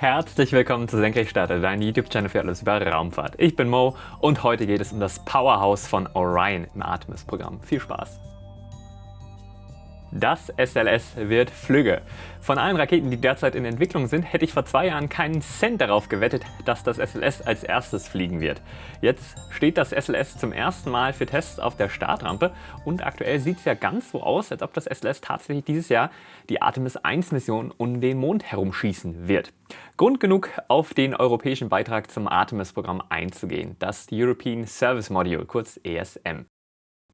Herzlich willkommen zu Senkrechtstarter, dein YouTube-Channel für alles über Raumfahrt. Ich bin Mo und heute geht es um das Powerhouse von Orion im Artemis-Programm. Viel Spaß! Das SLS wird flügge. Von allen Raketen, die derzeit in Entwicklung sind, hätte ich vor zwei Jahren keinen Cent darauf gewettet, dass das SLS als erstes fliegen wird. Jetzt steht das SLS zum ersten Mal für Tests auf der Startrampe und aktuell sieht es ja ganz so aus, als ob das SLS tatsächlich dieses Jahr die Artemis 1 Mission um den Mond herumschießen wird. Grund genug, auf den europäischen Beitrag zum Artemis-Programm einzugehen, das European Service Module, kurz ESM.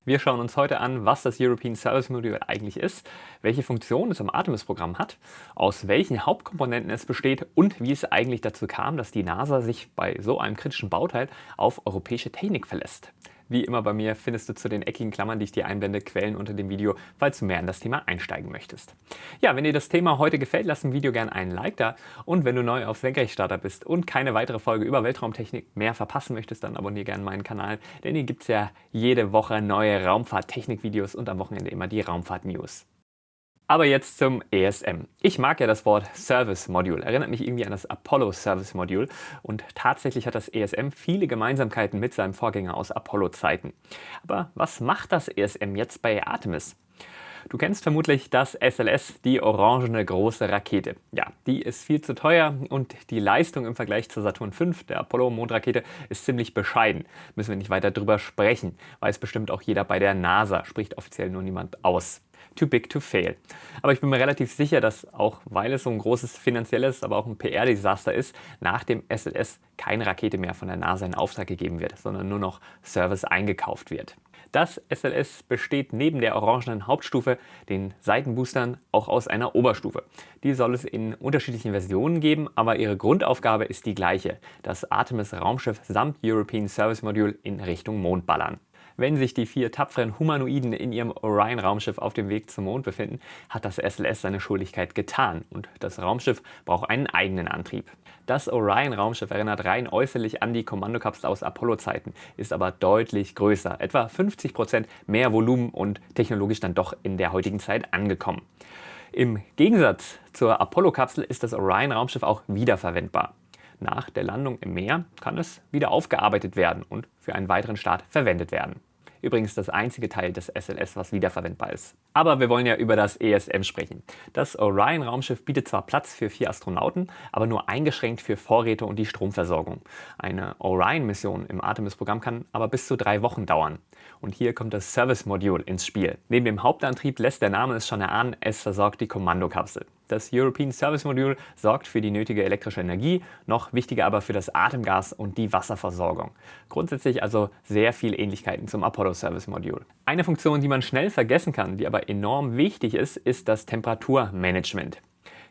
Wir schauen uns heute an, was das European Service Module eigentlich ist, welche Funktion es im Artemis-Programm hat, aus welchen Hauptkomponenten es besteht und wie es eigentlich dazu kam, dass die NASA sich bei so einem kritischen Bauteil auf europäische Technik verlässt. Wie immer bei mir findest du zu den eckigen Klammern, die ich dir einblende, Quellen unter dem Video, falls du mehr in das Thema einsteigen möchtest. Ja, wenn dir das Thema heute gefällt, lass dem Video gerne einen Like da und wenn du neu auf Senkrechtstarter bist und keine weitere Folge über Weltraumtechnik mehr verpassen möchtest, dann abonniere gerne meinen Kanal, denn hier gibt es ja jede Woche neue Raumfahrt-Technik-Videos und am Wochenende immer die Raumfahrt-News. Aber jetzt zum ESM. Ich mag ja das Wort Service Module, erinnert mich irgendwie an das Apollo Service Module und tatsächlich hat das ESM viele Gemeinsamkeiten mit seinem Vorgänger aus Apollo-Zeiten. Aber was macht das ESM jetzt bei Artemis? Du kennst vermutlich das SLS, die orangene große Rakete. Ja, die ist viel zu teuer und die Leistung im Vergleich zur Saturn V, der Apollo-Mondrakete, ist ziemlich bescheiden. Müssen wir nicht weiter drüber sprechen, weiß bestimmt auch jeder bei der NASA, spricht offiziell nur niemand aus too big to fail. Aber ich bin mir relativ sicher, dass auch weil es so ein großes finanzielles, aber auch ein PR-Desaster ist, nach dem SLS keine Rakete mehr von der NASA in Auftrag gegeben wird, sondern nur noch Service eingekauft wird. Das SLS besteht neben der orangenen Hauptstufe, den Seitenboostern, auch aus einer Oberstufe. Die soll es in unterschiedlichen Versionen geben, aber ihre Grundaufgabe ist die gleiche, das Artemis Raumschiff samt European Service Module in Richtung Mond ballern. Wenn sich die vier tapferen Humanoiden in ihrem Orion-Raumschiff auf dem Weg zum Mond befinden, hat das SLS seine Schuldigkeit getan und das Raumschiff braucht einen eigenen Antrieb. Das Orion-Raumschiff erinnert rein äußerlich an die Kommandokapsel aus Apollo-Zeiten, ist aber deutlich größer, etwa 50% mehr Volumen und technologisch dann doch in der heutigen Zeit angekommen. Im Gegensatz zur Apollo-Kapsel ist das Orion-Raumschiff auch wiederverwendbar. Nach der Landung im Meer kann es wieder aufgearbeitet werden und für einen weiteren Start verwendet werden. Übrigens das einzige Teil des SLS, was wiederverwendbar ist. Aber wir wollen ja über das ESM sprechen. Das Orion-Raumschiff bietet zwar Platz für vier Astronauten, aber nur eingeschränkt für Vorräte und die Stromversorgung. Eine Orion-Mission im Artemis-Programm kann aber bis zu drei Wochen dauern. Und hier kommt das Service-Modul ins Spiel. Neben dem Hauptantrieb lässt der Name es schon erahnen, es versorgt die Kommandokapsel. Das European Service Module sorgt für die nötige elektrische Energie, noch wichtiger aber für das Atemgas und die Wasserversorgung. Grundsätzlich also sehr viele Ähnlichkeiten zum Apollo Service Module. Eine Funktion, die man schnell vergessen kann, die aber enorm wichtig ist, ist das Temperaturmanagement.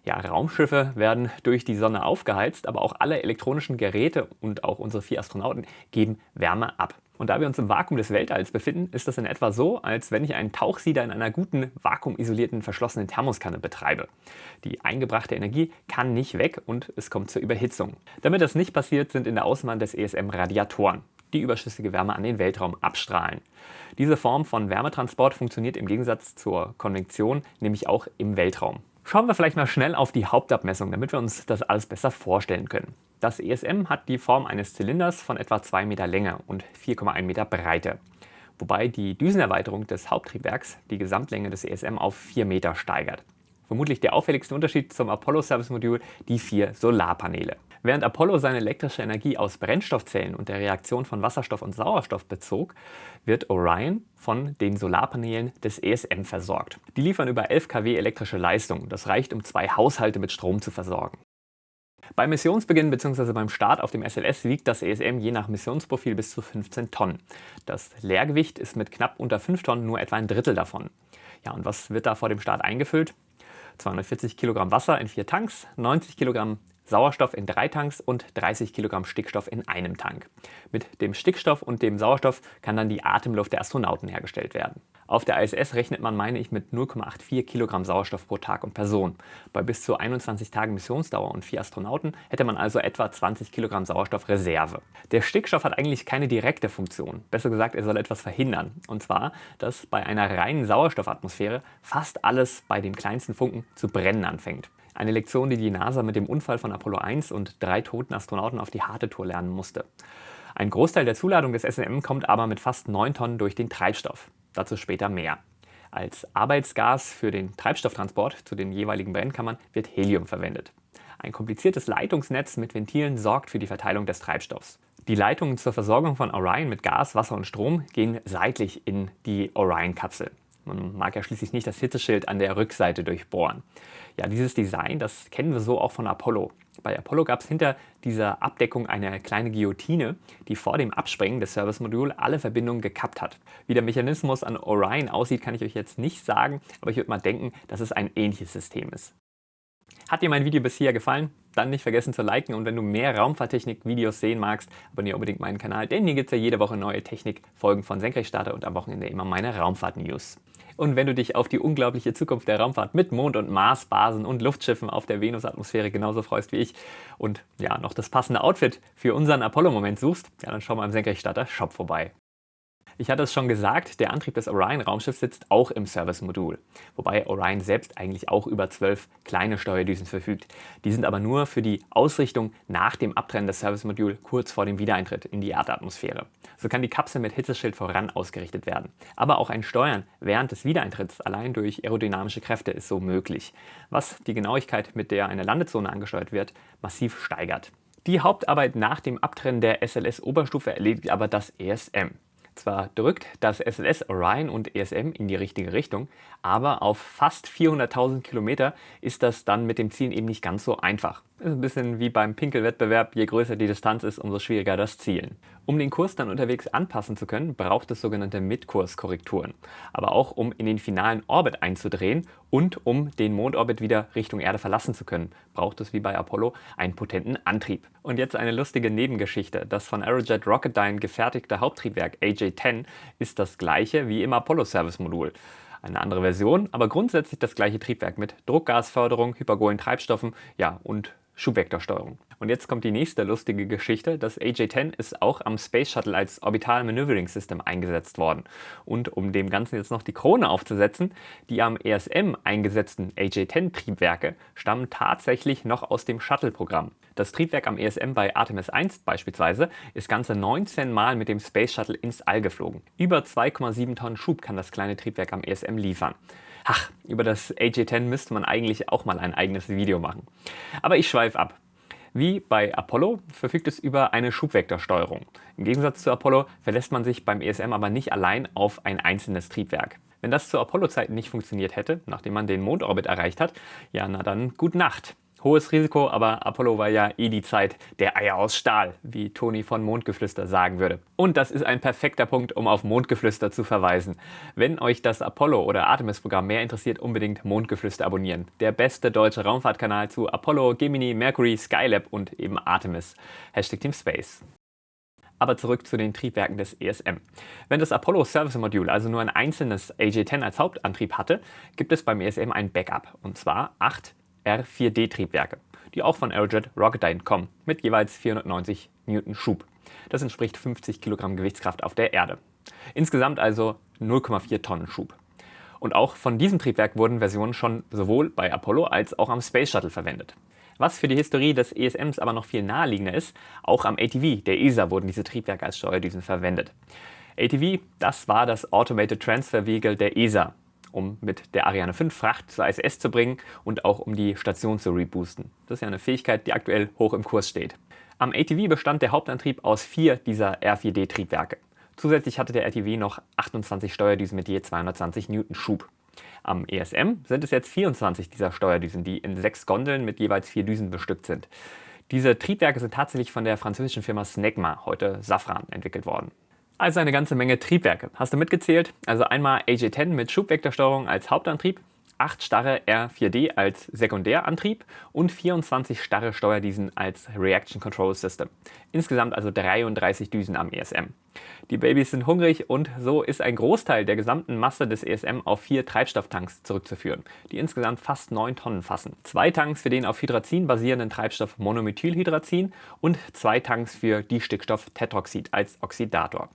Ja, Raumschiffe werden durch die Sonne aufgeheizt, aber auch alle elektronischen Geräte und auch unsere vier Astronauten geben Wärme ab. Und da wir uns im Vakuum des Weltalls befinden, ist das in etwa so, als wenn ich einen Tauchsieder in einer guten, vakuumisolierten, verschlossenen Thermoskanne betreibe. Die eingebrachte Energie kann nicht weg und es kommt zur Überhitzung. Damit das nicht passiert, sind in der Außenwand des ESM Radiatoren die überschüssige Wärme an den Weltraum abstrahlen. Diese Form von Wärmetransport funktioniert im Gegensatz zur Konvektion nämlich auch im Weltraum. Schauen wir vielleicht mal schnell auf die Hauptabmessung, damit wir uns das alles besser vorstellen können. Das ESM hat die Form eines Zylinders von etwa 2 Meter Länge und 4,1 Meter Breite, wobei die Düsenerweiterung des Haupttriebwerks die Gesamtlänge des ESM auf 4 Meter steigert. Vermutlich der auffälligste Unterschied zum Apollo Service Modul die vier Solarpaneele. Während Apollo seine elektrische Energie aus Brennstoffzellen und der Reaktion von Wasserstoff und Sauerstoff bezog, wird Orion von den Solarpanelen des ESM versorgt. Die liefern über 11 kW elektrische Leistung. Das reicht, um zwei Haushalte mit Strom zu versorgen. Beim Missionsbeginn bzw. beim Start auf dem SLS wiegt das ESM je nach Missionsprofil bis zu 15 Tonnen. Das Leergewicht ist mit knapp unter 5 Tonnen nur etwa ein Drittel davon. Ja, und was wird da vor dem Start eingefüllt? 240 Kilogramm Wasser in vier Tanks, 90 Kilogramm Sauerstoff in drei Tanks und 30 Kilogramm Stickstoff in einem Tank. Mit dem Stickstoff und dem Sauerstoff kann dann die Atemluft der Astronauten hergestellt werden. Auf der ISS rechnet man, meine ich, mit 0,84 Kilogramm Sauerstoff pro Tag und Person. Bei bis zu 21 Tagen Missionsdauer und vier Astronauten hätte man also etwa 20 Kilogramm Sauerstoff Reserve. Der Stickstoff hat eigentlich keine direkte Funktion. Besser gesagt, er soll etwas verhindern. Und zwar, dass bei einer reinen Sauerstoffatmosphäre fast alles bei dem kleinsten Funken zu brennen anfängt. Eine Lektion, die die NASA mit dem Unfall von Apollo 1 und drei toten Astronauten auf die harte Tour lernen musste. Ein Großteil der Zuladung des SLM kommt aber mit fast 9 Tonnen durch den Treibstoff. Dazu später mehr. Als Arbeitsgas für den Treibstofftransport zu den jeweiligen Brennkammern wird Helium verwendet. Ein kompliziertes Leitungsnetz mit Ventilen sorgt für die Verteilung des Treibstoffs. Die Leitungen zur Versorgung von Orion mit Gas, Wasser und Strom gehen seitlich in die Orion-Kapsel. Man mag ja schließlich nicht das Hitzeschild an der Rückseite durchbohren. Ja, dieses Design, das kennen wir so auch von Apollo. Bei Apollo gab es hinter dieser Abdeckung eine kleine Guillotine, die vor dem Absprengen des Service-Moduls alle Verbindungen gekappt hat. Wie der Mechanismus an Orion aussieht, kann ich euch jetzt nicht sagen, aber ich würde mal denken, dass es ein ähnliches System ist. Hat dir mein Video bisher gefallen? Dann nicht vergessen zu liken und wenn du mehr Raumfahrttechnik-Videos sehen magst, abonniere unbedingt meinen Kanal, denn hier gibt es ja jede Woche neue Technik-Folgen von Senkrechtstarter und am Wochenende immer meine Raumfahrt-News. Und wenn du dich auf die unglaubliche Zukunft der Raumfahrt mit Mond- und Marsbasen und Luftschiffen auf der Venusatmosphäre genauso freust wie ich und ja noch das passende Outfit für unseren Apollo-Moment suchst, ja, dann schau mal im Senkrechtstarter Shop vorbei. Ich hatte es schon gesagt, der Antrieb des Orion-Raumschiffs sitzt auch im Service-Modul, wobei Orion selbst eigentlich auch über zwölf kleine Steuerdüsen verfügt. Die sind aber nur für die Ausrichtung nach dem Abtrennen des Service-Moduls kurz vor dem Wiedereintritt in die Erdatmosphäre. So kann die Kapsel mit Hitzeschild voran ausgerichtet werden. Aber auch ein Steuern während des Wiedereintritts allein durch aerodynamische Kräfte ist so möglich, was die Genauigkeit, mit der eine Landezone angesteuert wird, massiv steigert. Die Hauptarbeit nach dem Abtrennen der SLS-Oberstufe erledigt aber das ESM. Zwar drückt das SLS Orion und ESM in die richtige Richtung, aber auf fast 400.000 Kilometer ist das dann mit dem Zielen eben nicht ganz so einfach. Ist ein bisschen wie beim Pinkelwettbewerb, je größer die Distanz ist, umso schwieriger das Zielen. Um den Kurs dann unterwegs anpassen zu können, braucht es sogenannte Midkurskorrekturen. Aber auch um in den finalen Orbit einzudrehen und um den Mondorbit wieder Richtung Erde verlassen zu können, braucht es wie bei Apollo einen potenten Antrieb. Und jetzt eine lustige Nebengeschichte. Das von Aerojet Rocketdyne gefertigte Haupttriebwerk AJ-10 ist das gleiche wie im Apollo-Service-Modul. Eine andere Version, aber grundsätzlich das gleiche Triebwerk mit Druckgasförderung, hypergolen Treibstoffen ja, und Schubvektorsteuerung. Und jetzt kommt die nächste lustige Geschichte. Das AJ-10 ist auch am Space Shuttle als Orbital Maneuvering System eingesetzt worden. Und um dem Ganzen jetzt noch die Krone aufzusetzen, die am ESM eingesetzten AJ-10-Triebwerke stammen tatsächlich noch aus dem Shuttle-Programm. Das Triebwerk am ESM bei Artemis 1 beispielsweise ist ganze 19 Mal mit dem Space Shuttle ins All geflogen. Über 2,7 Tonnen Schub kann das kleine Triebwerk am ESM liefern. Ach, über das AJ-10 müsste man eigentlich auch mal ein eigenes Video machen. Aber ich schweife ab. Wie bei Apollo verfügt es über eine Schubvektorsteuerung. Im Gegensatz zu Apollo verlässt man sich beim ESM aber nicht allein auf ein einzelnes Triebwerk. Wenn das zu Apollo-Zeiten nicht funktioniert hätte, nachdem man den Mondorbit erreicht hat, ja na dann gut Nacht. Hohes Risiko, aber Apollo war ja eh die Zeit der Eier aus Stahl, wie Toni von Mondgeflüster sagen würde. Und das ist ein perfekter Punkt, um auf Mondgeflüster zu verweisen. Wenn euch das Apollo- oder Artemis-Programm mehr interessiert, unbedingt Mondgeflüster abonnieren. Der beste deutsche Raumfahrtkanal zu Apollo, Gemini, Mercury, Skylab und eben Artemis. Hashtag Team Space. Aber zurück zu den Triebwerken des ESM. Wenn das Apollo Service Module also nur ein einzelnes AJ-10 als Hauptantrieb hatte, gibt es beim ESM ein Backup, und zwar acht R4D-Triebwerke, die auch von Aerojet Rocketdyne kommen, mit jeweils 490 Newton Schub. Das entspricht 50 Kilogramm Gewichtskraft auf der Erde. Insgesamt also 0,4 Tonnen Schub. Und auch von diesem Triebwerk wurden Versionen schon sowohl bei Apollo als auch am Space Shuttle verwendet. Was für die Historie des ESMs aber noch viel naheliegender ist, auch am ATV der ESA wurden diese Triebwerke als Steuerdüsen verwendet. ATV, das war das Automated Transfer Vehicle der ESA, um mit der Ariane 5 Fracht zur ISS zu bringen und auch um die Station zu reboosten. Das ist ja eine Fähigkeit, die aktuell hoch im Kurs steht. Am ATV bestand der Hauptantrieb aus vier dieser R4D-Triebwerke. Zusätzlich hatte der ATV noch 28 Steuerdüsen mit je 220 Newton Schub. Am ESM sind es jetzt 24 dieser Steuerdüsen, die in sechs Gondeln mit jeweils vier Düsen bestückt sind. Diese Triebwerke sind tatsächlich von der französischen Firma Snecma, heute Safran, entwickelt worden. Also eine ganze Menge Triebwerke. Hast du mitgezählt? Also einmal AJ10 mit Schubvektorsteuerung als Hauptantrieb, 8 starre R4D als Sekundärantrieb und 24 starre Steuerdüsen als Reaction Control System. Insgesamt also 33 Düsen am ESM. Die Babys sind hungrig und so ist ein Großteil der gesamten Masse des ESM auf vier Treibstofftanks zurückzuführen, die insgesamt fast 9 Tonnen fassen. Zwei Tanks für den auf Hydrazin basierenden Treibstoff Monomethylhydrazin und zwei Tanks für Distickstoff Tetroxid als Oxidator.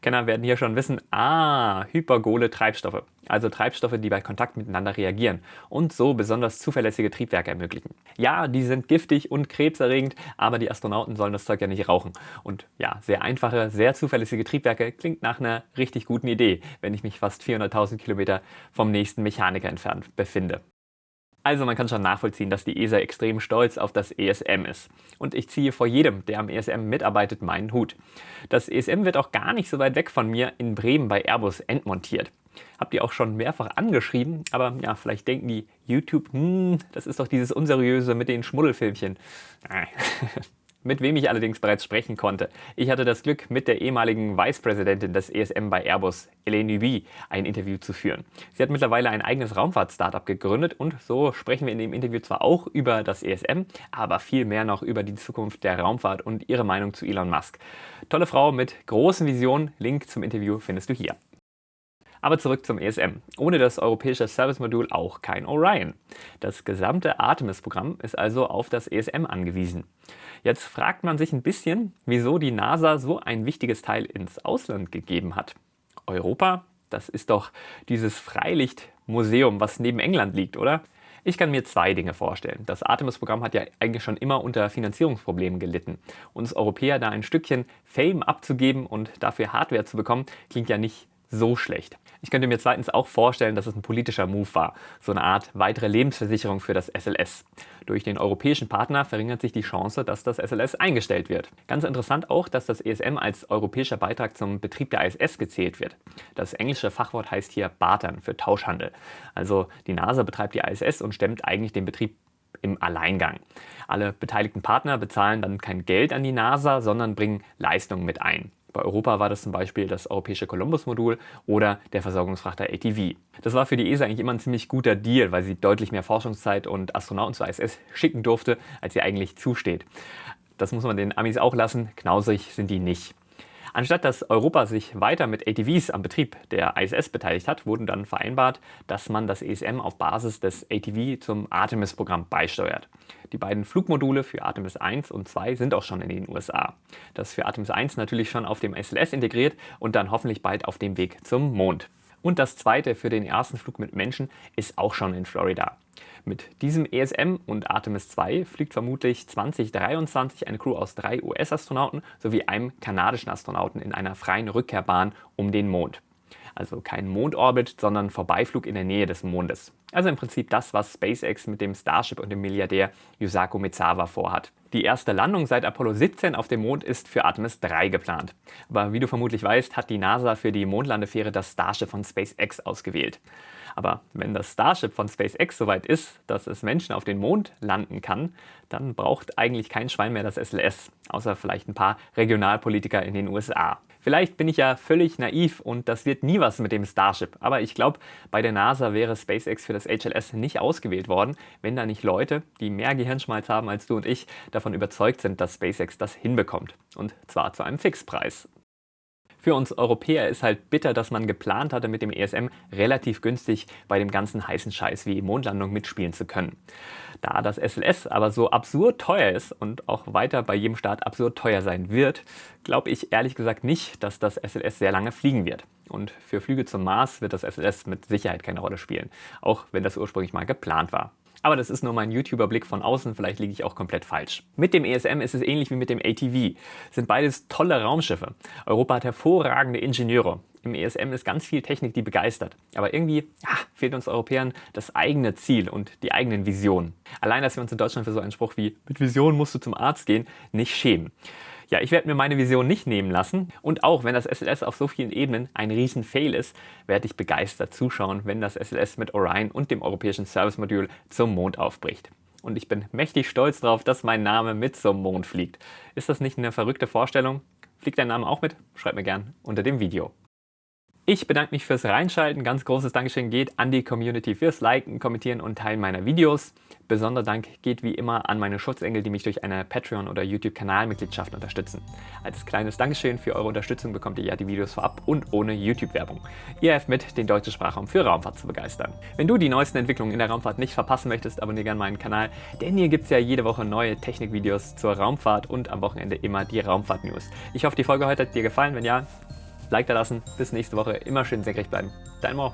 Kenner werden hier schon wissen, ah, hypergole Treibstoffe, also Treibstoffe, die bei Kontakt miteinander reagieren und so besonders zuverlässige Triebwerke ermöglichen. Ja, die sind giftig und krebserregend, aber die Astronauten sollen das Zeug ja nicht rauchen. Und ja, sehr einfache, sehr zuverlässige Triebwerke klingt nach einer richtig guten Idee, wenn ich mich fast 400.000 Kilometer vom nächsten Mechaniker entfernt befinde. Also man kann schon nachvollziehen, dass die ESA extrem stolz auf das ESM ist. Und ich ziehe vor jedem, der am ESM mitarbeitet, meinen Hut. Das ESM wird auch gar nicht so weit weg von mir in Bremen bei Airbus entmontiert. Habt ihr auch schon mehrfach angeschrieben, aber ja, vielleicht denken die YouTube, hm, das ist doch dieses unseriöse mit den Schmuddelfilmchen. mit wem ich allerdings bereits sprechen konnte. Ich hatte das Glück, mit der ehemaligen Vicepräsidentin des ESM bei Airbus, Helene Nubi, ein Interview zu führen. Sie hat mittlerweile ein eigenes Raumfahrt-Startup gegründet und so sprechen wir in dem Interview zwar auch über das ESM, aber viel mehr noch über die Zukunft der Raumfahrt und ihre Meinung zu Elon Musk. Tolle Frau mit großen Visionen, Link zum Interview findest du hier. Aber zurück zum ESM. Ohne das europäische Service-Modul auch kein Orion. Das gesamte Artemis-Programm ist also auf das ESM angewiesen. Jetzt fragt man sich ein bisschen, wieso die NASA so ein wichtiges Teil ins Ausland gegeben hat. Europa? Das ist doch dieses Freilichtmuseum, was neben England liegt, oder? Ich kann mir zwei Dinge vorstellen. Das Artemis-Programm hat ja eigentlich schon immer unter Finanzierungsproblemen gelitten. Uns Europäer da ein Stückchen Fame abzugeben und dafür Hardware zu bekommen, klingt ja nicht so schlecht. Ich könnte mir zweitens auch vorstellen, dass es ein politischer Move war, so eine Art weitere Lebensversicherung für das SLS. Durch den europäischen Partner verringert sich die Chance, dass das SLS eingestellt wird. Ganz interessant auch, dass das ESM als europäischer Beitrag zum Betrieb der ISS gezählt wird. Das englische Fachwort heißt hier Bartern für Tauschhandel. Also die NASA betreibt die ISS und stemmt eigentlich den Betrieb im Alleingang. Alle beteiligten Partner bezahlen dann kein Geld an die NASA, sondern bringen Leistungen mit ein. Bei Europa war das zum Beispiel das europäische Columbus-Modul oder der Versorgungsfrachter ATV. Das war für die ESA eigentlich immer ein ziemlich guter Deal, weil sie deutlich mehr Forschungszeit und Astronauten zur ISS schicken durfte, als ihr eigentlich zusteht. Das muss man den Amis auch lassen, knausrig sind die nicht. Anstatt dass Europa sich weiter mit ATVs am Betrieb der ISS beteiligt hat, wurden dann vereinbart, dass man das ESM auf Basis des ATV zum Artemis-Programm beisteuert. Die beiden Flugmodule für Artemis 1 und 2 sind auch schon in den USA. Das für Artemis 1 natürlich schon auf dem SLS integriert und dann hoffentlich bald auf dem Weg zum Mond. Und das zweite für den ersten Flug mit Menschen ist auch schon in Florida. Mit diesem ESM und Artemis 2 fliegt vermutlich 2023 eine Crew aus drei US-Astronauten sowie einem kanadischen Astronauten in einer freien Rückkehrbahn um den Mond. Also kein Mondorbit, sondern Vorbeiflug in der Nähe des Mondes. Also im Prinzip das, was SpaceX mit dem Starship und dem Milliardär Yusaku Mizawa vorhat. Die erste Landung seit Apollo 17 auf dem Mond ist für Artemis 3 geplant. Aber wie du vermutlich weißt, hat die NASA für die Mondlandefähre das Starship von SpaceX ausgewählt. Aber wenn das Starship von SpaceX soweit ist, dass es Menschen auf den Mond landen kann, dann braucht eigentlich kein Schwein mehr das SLS, außer vielleicht ein paar Regionalpolitiker in den USA. Vielleicht bin ich ja völlig naiv und das wird nie was mit dem Starship, aber ich glaube, bei der NASA wäre SpaceX für das HLS nicht ausgewählt worden, wenn da nicht Leute, die mehr Gehirnschmalz haben als du und ich, davon überzeugt sind, dass SpaceX das hinbekommt. Und zwar zu einem Fixpreis. Für uns Europäer ist halt bitter, dass man geplant hatte, mit dem ESM relativ günstig bei dem ganzen heißen Scheiß wie Mondlandung mitspielen zu können. Da das SLS aber so absurd teuer ist und auch weiter bei jedem Start absurd teuer sein wird, glaube ich ehrlich gesagt nicht, dass das SLS sehr lange fliegen wird. Und für Flüge zum Mars wird das SLS mit Sicherheit keine Rolle spielen, auch wenn das ursprünglich mal geplant war. Aber das ist nur mein YouTuber-Blick von außen, vielleicht liege ich auch komplett falsch. Mit dem ESM ist es ähnlich wie mit dem ATV. Sind beides tolle Raumschiffe. Europa hat hervorragende Ingenieure. Im ESM ist ganz viel Technik, die begeistert. Aber irgendwie ja, fehlt uns Europäern das eigene Ziel und die eigenen Visionen. Allein, dass wir uns in Deutschland für so einen Spruch wie mit Vision musst du zum Arzt gehen, nicht schämen. Ja, ich werde mir meine Vision nicht nehmen lassen und auch wenn das SLS auf so vielen Ebenen ein Riesen-Fail ist, werde ich begeistert zuschauen, wenn das SLS mit Orion und dem europäischen Service-Modul zum Mond aufbricht. Und ich bin mächtig stolz darauf, dass mein Name mit zum Mond fliegt. Ist das nicht eine verrückte Vorstellung? Fliegt dein Name auch mit? Schreib mir gern unter dem Video. Ich bedanke mich fürs Reinschalten. Ganz großes Dankeschön geht an die Community fürs Liken, Kommentieren und Teilen meiner Videos. Besonderer Dank geht wie immer an meine Schutzengel, die mich durch eine Patreon- oder YouTube-Kanalmitgliedschaft unterstützen. Als kleines Dankeschön für eure Unterstützung bekommt ihr ja die Videos vorab und ohne YouTube-Werbung. Ihr helft mit, den deutschen Sprachraum für Raumfahrt zu begeistern. Wenn du die neuesten Entwicklungen in der Raumfahrt nicht verpassen möchtest, abonniere gerne meinen Kanal, denn hier gibt es ja jede Woche neue Technikvideos zur Raumfahrt und am Wochenende immer die Raumfahrt-News. Ich hoffe, die Folge heute hat dir gefallen. Wenn ja, Like da lassen. Bis nächste Woche. Immer schön senkrecht bleiben. Dein Mo.